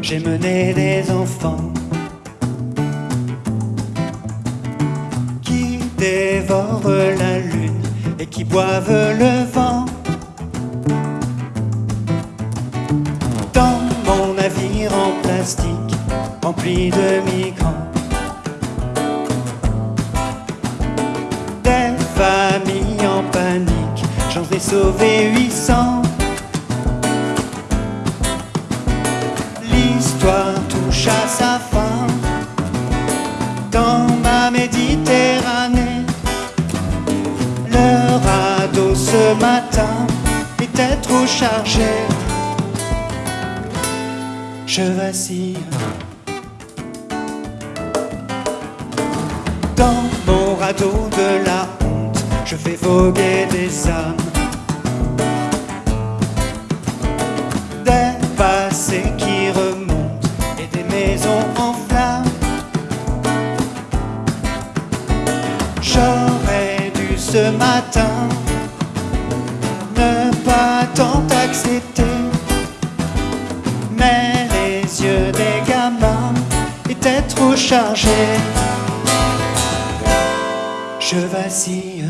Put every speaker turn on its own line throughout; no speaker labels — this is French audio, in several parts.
j'ai mené des enfants qui dévorent la lune et qui boivent le vent. Dans mon navire en plastique rempli de migrants, des familles en panique, j'en ai sauvé 800. Touche à sa fin dans ma Méditerranée. Le radeau ce matin était trop chargé. Je vacille dans mon radeau de la honte. Je fais voguer des âmes. J'aurais dû ce matin ne pas tant accepter. Mais les yeux des gamins étaient trop chargés. Je vacille.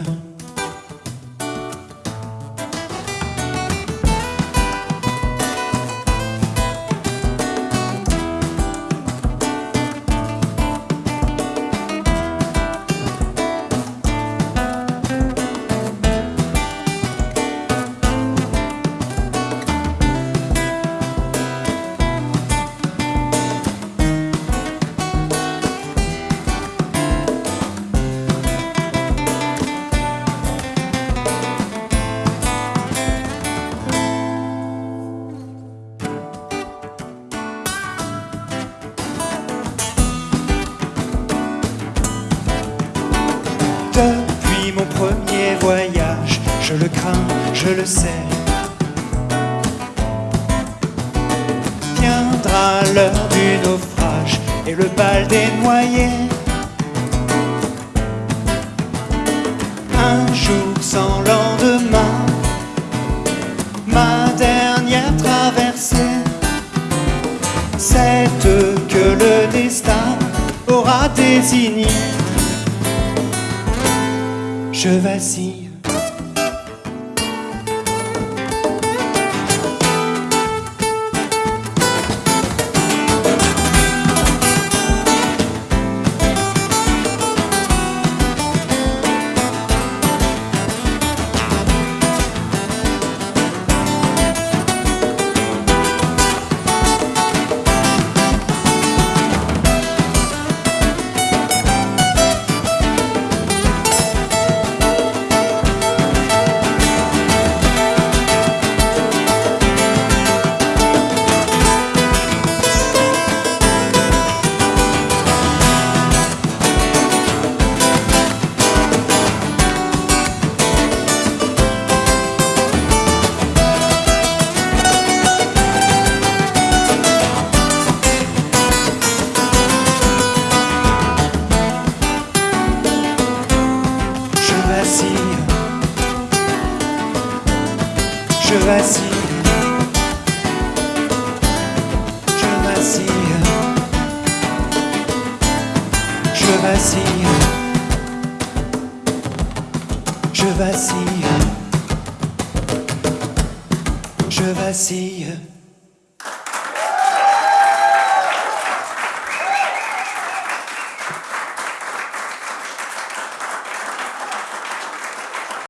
Je le crains, je le sais. Viendra l'heure du naufrage et le bal des noyés. Un jour sans lendemain, ma dernière traversée, cette que le destin aura désignée je vacille. Vacille. Je vacille. Je vacille. Je vacille. Je vacille. Je vacille.